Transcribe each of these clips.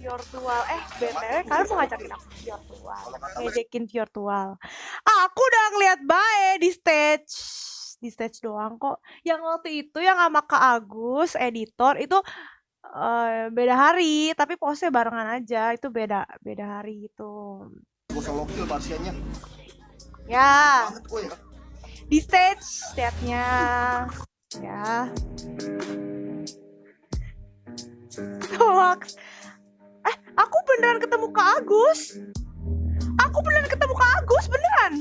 virtual eh btw kalian mau ngajakin aku? Virtual ngejekin virtual aku udah ngeliat bae di stage. Di stage doang kok. Yang waktu itu yang sama Kak Agus editor itu uh, beda hari. Tapi postnya barengan aja. Itu beda beda hari itu. Ya. Ya. Di stage stage-nya. Ya hoax. Eh aku beneran ketemu Kak Agus? Aku beneran ketemu Kak Agus beneran?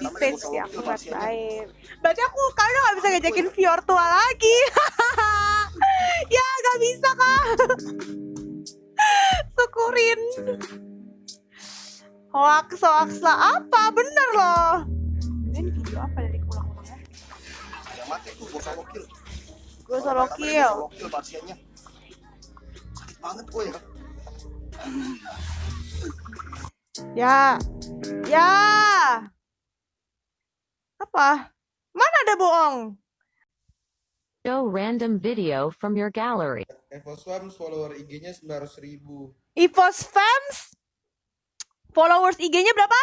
Di ya aku baik. Berarti aku kalian nggak bisa ngajakin virtual lagi. Ya nggak bisa kak. Syukurin. Hoax hoax lah. Apa? Bener loh. Ini video apa dari ulang-ulangnya yang mati tuh bocah lokil gue solo kill. Bocah lokil pasiennya. Sakit banget gue ya. Ya. Ya. Apa? Mana ada bohong? Show random video from your gallery. Evo Swams follower IG-nya 900 ribu. Evos fans followers IG-nya berapa?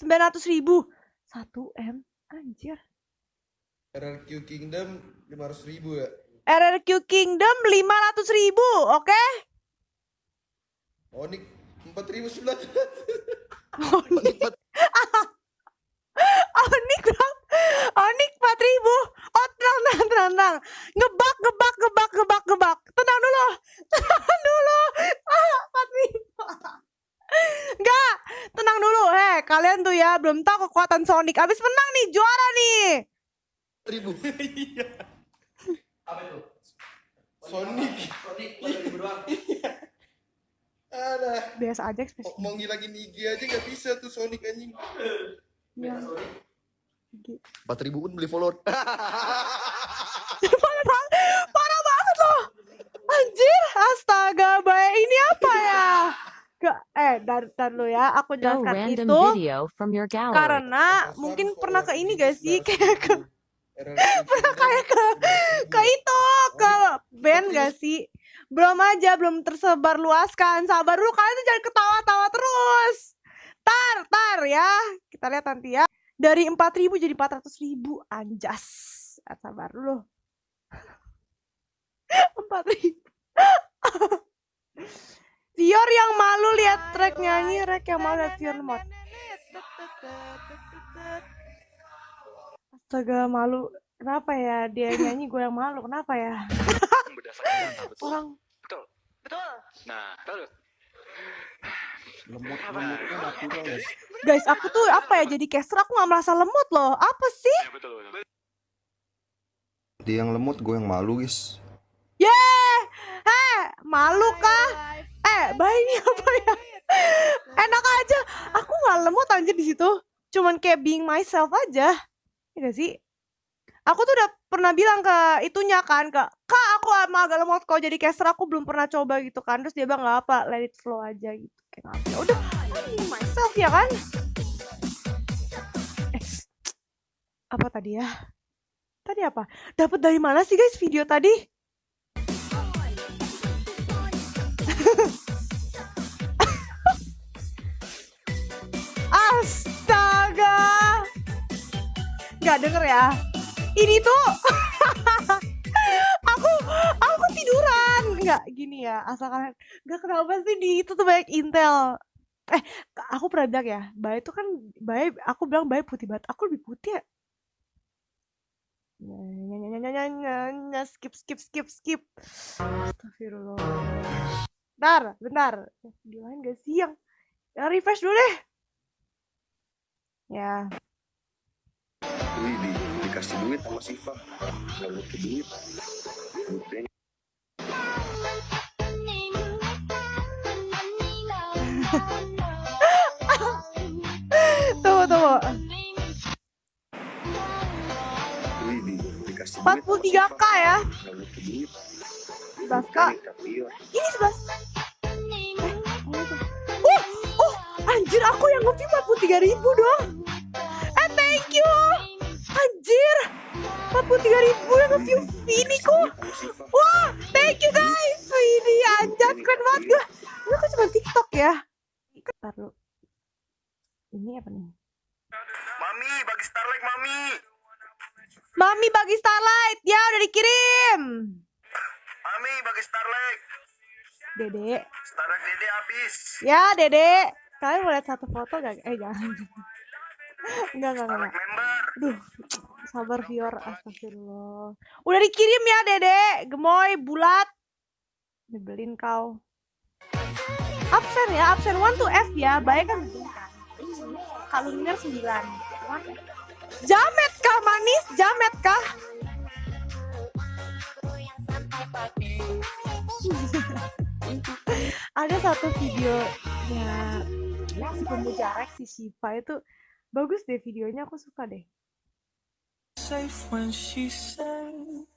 900 ribu. 1 M. Anjir RRQ Kingdom 500 ribu ya. RRQ Kingdom 500 ribu oke? Onik 4900. Onik bang Onik 4 ribu. Oh tenang tenang tenang. Ngebak ngebak ngebak ngebak ngebak. Tenang dulu. Tenang dulu. Ah, 4 ribu. Enggak. Tenang dulu. Heh kalian tuh ya Belum tahu kekuatan Sonic. Abis menang nih Juara nih ribu. Apa itu? Sonic. Sonic ribu doang. Ada. Biasa aja ekspresi Mau ngilangin IG aja gak bisa tuh Sonic anjing. Iya. Sonic. empat ribu pun beli follower parah banget parah banget loh anjir astaga baik ini apa ya Gak, eh dar, dar lu ya aku jelaskan itu video from your gallery. karena mungkin pernah ke ini gak sih 900 kayak ke kayak ke ke 500 ribu. itu ke band gak sih belum aja belum tersebar luaskan sabar dulu kalian tuh jangan ketawa-tawa terus tar tar ya kita lihat nanti ya dari 4000 jadi 400.000 anjas Ah, sabar dulu 4000 Vior yang malu lihat track nyanyi Rek yang malu lihat Vior mod Astaga malu. Kenapa ya dia nyanyi gue yang malu? Kenapa ya? Berdasarkan data betul. Orang betul. Betul. Nah betul. Lemot lemotnya natural guys. Guys aku tuh apa ya jadi caster aku gak merasa lemot loh. Apa sih? Ya betul betul. Dia yang lemot gue yang malu guys. Yeay Eh malu kah? Eh ini apa ya? Enak aja. Aku gak lemot anjir di situ. Cuman kayak being myself aja Ya gak sih? Aku tuh udah pernah bilang ke itunya kan ke Kak aku emang agak lemot kok jadi caster aku belum pernah coba gitu kan. Terus dia bilang gak apa let it flow aja gitu. Kayak ya? Udah being myself ya kan? Eh, apa tadi ya? Tadi apa? Dapat dari mana sih guys video tadi? Gak denger ya. Ini tuh aku aku tiduran. Nggak gini ya, asal kalian nggak kenapa sih di itu tuh banyak intel. Eh, aku pernah bilang ya, Bay itu kan Bay aku bilang Bay putih banget. Aku lebih putih ya. Skip skip skip skip. Astagfirullah. Bentar, bentar. Video lain gak sih yang yang refresh dulu deh. Ya. Wih, di, dikasih duit sama Siva nggak butuh duit butuhnya Tunggu, tunggu. Wih, di, dikasih 43k ya. butuh duit 11k. tapi ya Ini 11. Eh, tuh? Oh, oh, anjir aku yang nge 43 ribu dong. You. Anjir. 43 3000 yang nge-view Viniku. Wah, thank you guys. Vini anjat keren banget gue. Ini kok cuma TikTok ya? Dulu. Ini apa nih? Mami, bagi Starlight Mami. Mami bagi Starlight. Ya udah dikirim. Mami, bagi Starlight. Dede. Starlight Dede habis. Ya, Dede. Kalian mau lihat satu foto gak? Eh, jangan. Enggak, enggak, enggak. Aduh, sabar viewer. Astagfirullah. Udah dikirim ya, Dede. Gemoy, bulat. Nyebelin kau. Absen ya, absen 1 to F ya. Baik kan? Kalunnya 9. Jamet kah, manis? Jamet kah? Ada satu videonya si pemuja Rex, si Shiva itu bagus deh videonya aku suka deh. Safe when she says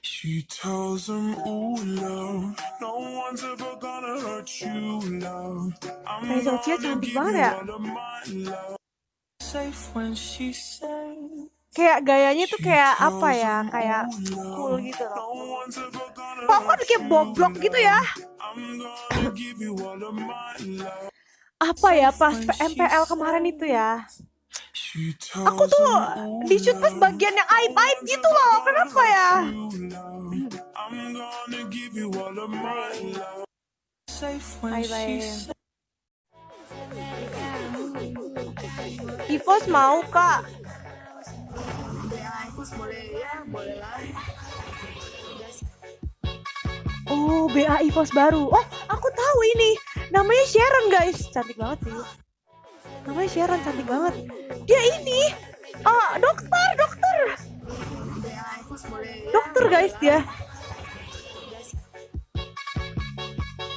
she tells him ooh love no one's ever gonna hurt you love. I'm Kayak Sophia gonna cantik give banget you ya. all of my love. Safe when she says kayak gayanya tuh kayak apa ya? kayak "Ooh, cool gitu loh. kok kayak boblok gitu ya apa ya pas MPL kemarin itu ya aku tuh him, "Ooh, di shoot pas bagian yang aib aib gitu loh kenapa ya Bye, bye. Ivos mau kak Oh, BA Ivos baru. Oh, aku tahu ini. Namanya Sharon, guys. Cantik banget sih. Namanya Sharon, cantik banget. Dia ini. Ah, dokter, dokter. Dokter, guys, dia.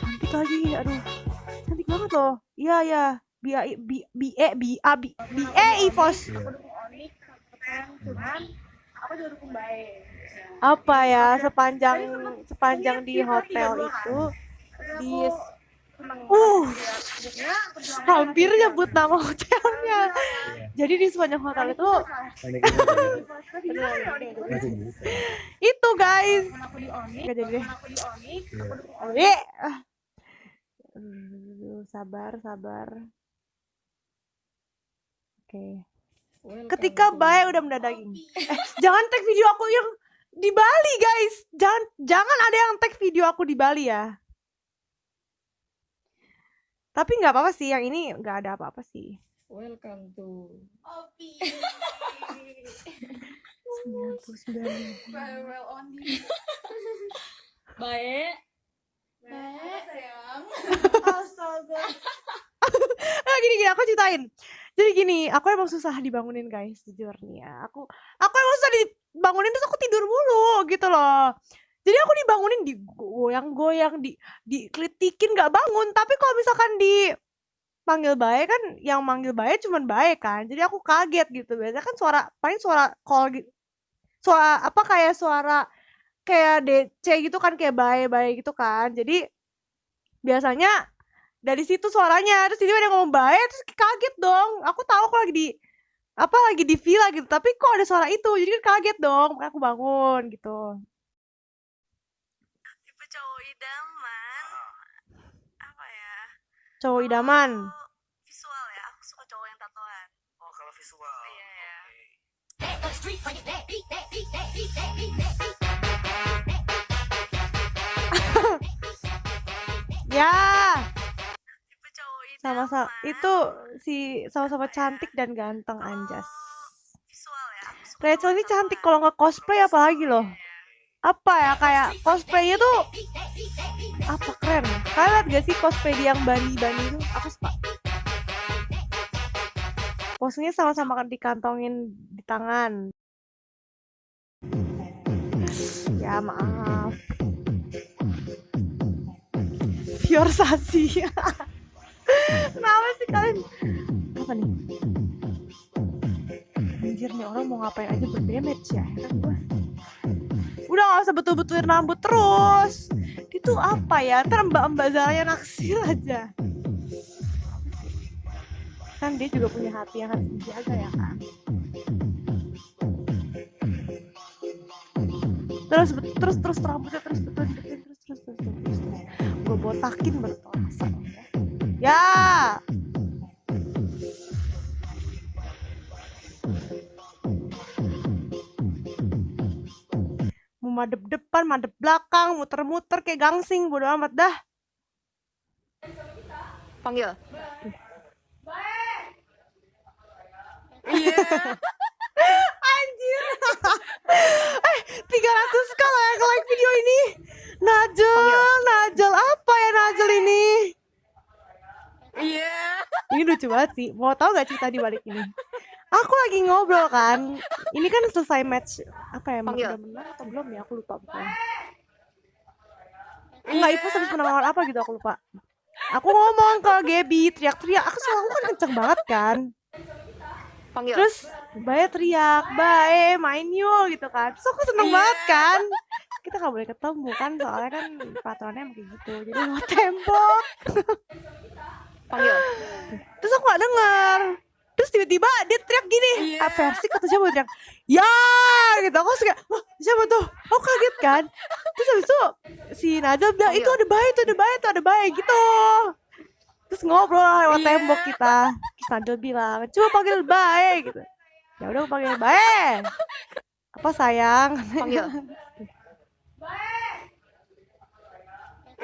Cantik lagi, aduh. Cantik banget loh. Iya, iya. BA, B, BE, BA, BE Ivos. apa ya sepanjang sepanjang di hotel itu di uh hampir nyebut nama hotelnya. Jadi di sepanjang hotel itu itu guys. Nggak jadi deh. Sabar sabar. Oke. Ketika Bae udah mendadaging eh, jangan tag video aku yang di Bali guys. Jangan jangan ada yang tag video aku di Bali ya tapi nggak apa-apa sih yang ini nggak ada apa-apa sih Welcome to 99 Farewell Only. Baik. Baik, sayang. Astaga. nah gini gini aku ceritain jadi gini aku emang susah dibangunin guys jujur nih ya aku aku emang susah dibangunin terus aku tidur mulu gitu loh jadi aku dibangunin digoyang-goyang di dikritikin nggak bangun. Tapi kalau misalkan di panggil baik kan yang manggil baik cuman baik kan. Jadi aku kaget gitu. Biasanya kan suara paling suara call gitu suara apa kayak suara kayak DC gitu kan kayak baik-baik gitu kan. Jadi biasanya dari situ suaranya terus dia ngomong baik terus kaget dong. Aku tahu aku lagi di apa lagi di villa gitu. Tapi kok ada suara itu? Jadi kan kaget dong aku bangun gitu tipe cowok idaman apa ya cowok idaman. Visual ya aku suka cowok yang tatoan. Oh, kalau visual. iya ya. Ya sama-sama itu si sama-sama cantik dan ganteng anjas. Visual ya aku suka Rachel ini cantik kalau nggak cosplay apalagi loh. Iya, apa ya kayak cosplaynya tuh apa keren kalian liat gak sih cosplay yang bani-bani itu? Aku suka. Posenya sama-sama kan dikantongin di tangan. Ya maaf. Fiorsasi kenapa sih kalian? Apa nih? Anjir nih orang mau ngapain aja berdamage ya heran gua udah gak usah betul-betulin rambut terus. Itu apa ya? Ntar mbak-mbak Zalanya naksir aja. Kan dia juga punya hati yang harus dijaga ya kan terus terus terus rambutnya terus terus terus terus terus terus. Terus, terus, gue botakin rasa ya madep depan madep belakang muter-muter kayak gangsing bodo amat dah Panggil. Anjir. eh, 300 kalau yang like video ini. Najel, Najel apa ya Najel ini? Iya. Ini lucu banget sih. Mau tahu gak cerita di balik ini? Aku lagi ngobrol kan. Ini kan selesai match apa ya? Panggil. Udah menang atau belum ya? Aku lupa pokoknya. Enggak, itu habis menang lawan apa gitu aku lupa. Aku ngomong ke Gaby, teriak-teriak. Aku selalu kan kenceng banget kan. Panggil. Terus Bae teriak, Bae main yuk gitu kan. Terus aku seneng Iya. banget kan. Kita gak boleh ketemu kan, soalnya kan peraturannya emang kayak gitu. Jadi mau tembok. Panggil. Terus aku gak denger. Terus tiba-tiba dia teriak gini. Iya. Ah, versi kata siapa teriak, ya gitu. Aku suka, wah siapa tuh? Aku kaget kan. Terus habis itu si Najel bilang, itu Panggil. ada Bae, itu ada Bae, itu ada Bae gitu. Terus ngobrol lah lewat Iya. tembok kita. Terus Najel bilang, coba panggil Bae gitu. Ya udah aku panggil Bae. Apa sayang? Panggil.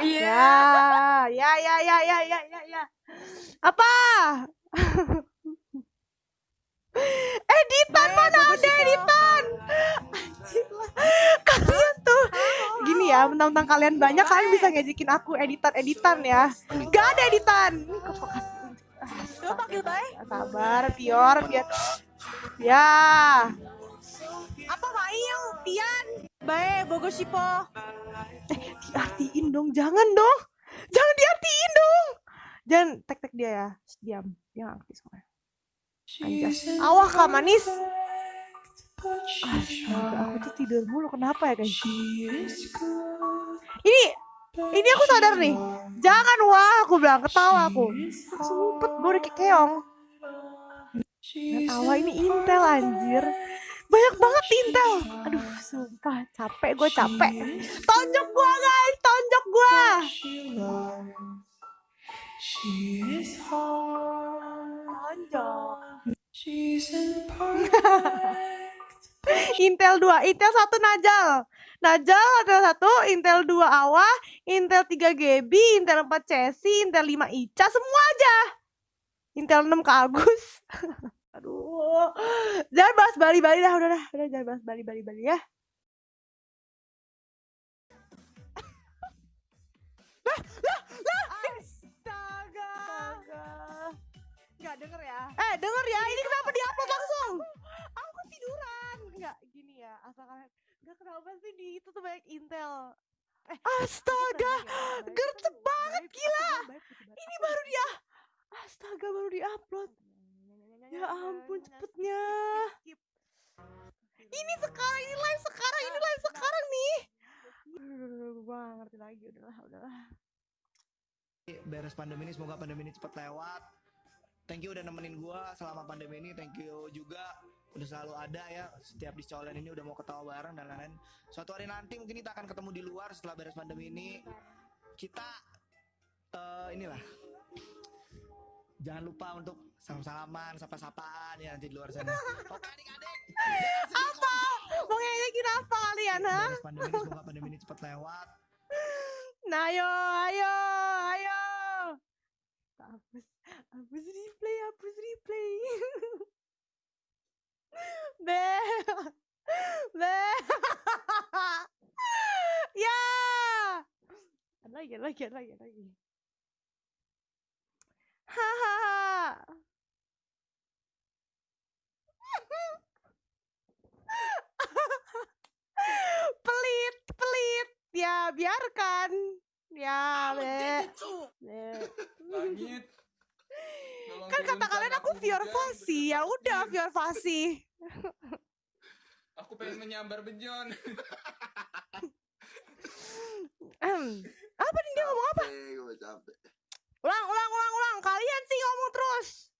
Ya, ya, ya, ya, ya, ya, ya, ya. Apa? ya, mentang-mentang kalian banyak kalian bisa ngejekin aku editan-editan ya. Gak ada editan. Coba panggil. Sabar, Pior, biar Ya. Apa Mail? Tian? Bae, Bogosipo. Eh, diartiin dong, jangan dong. Jangan diartiin dong. Jangan tek-tek dia ya. Diam. Dia nggak soalnya. Anjas. Awah kak manis. Astaga, aku tuh tidur mulu. Kenapa ya guys? Ini, ini aku sadar nih. Jangan wah, aku bilang ketawa aku. Ngumpet, gue udah kayak keong. Dan awal ini Intel anjir. Banyak banget Intel. Aduh, sumpah capek gue capek. Tonjok gua guys, tonjok gua. Tonjok. Intel 2, Intel 1 Najal. Najal Intel 1, Intel 2 Awa, Intel 3 GB, Intel 4 Cesi, Intel 5 Ica, semua aja. Intel 6 ke Agus. Aduh. Jangan bahas Bali-Bali dah, udah dah. Udah jangan bahas Bali-Bali ya. Lah, lah, lah. Astaga. Enggak denger ya. Eh, denger ya. Ini kenapa diupload langsung? Aku tiduran. Ya. Asal kalian enggak kenapa sih di itu tuh banyak Intel. Eh, astaga. Gercep banget gila. Ini baru dia. Astaga, baru diupload. Ya ampun cepetnya. Ini sekarang, ini live sekarang, ini live sekarang nih. Gua gak ngerti lagi, udahlah, udahlah. beres pandemi ini semoga pandemi ini cepat lewat thank you udah nemenin gua selama pandemi ini thank you juga udah selalu ada ya setiap di Colen ini udah mau ketawa bareng dan lain-lain suatu hari nanti mungkin kita akan ketemu di luar setelah beres pandemi ini kita eh inilah jangan lupa untuk salam-salaman sapa-sapaan ya nanti di luar sana oke adik-adik Apa? Apa kalian, ha? beres pandemi ini semoga pandemi ini cepat lewat Nah, ayo, ayo, ayo. Hapus, hapus replay, hapus replay. Be, be. ya. Ada lagi, ada lagi, ada lagi, ada lagi. Hahaha. pelit, pelit. Ya, biarkan. Ya, be. Be. Langit. Kan kata kalian aku Fior Fasi. Ya udah, Fior Fasi. Aku pengen menyambar bejon. Apa nih dia ngomong apa? Capek, gue capek. Ulang, ulang, ulang, ulang. Kalian sih ngomong terus.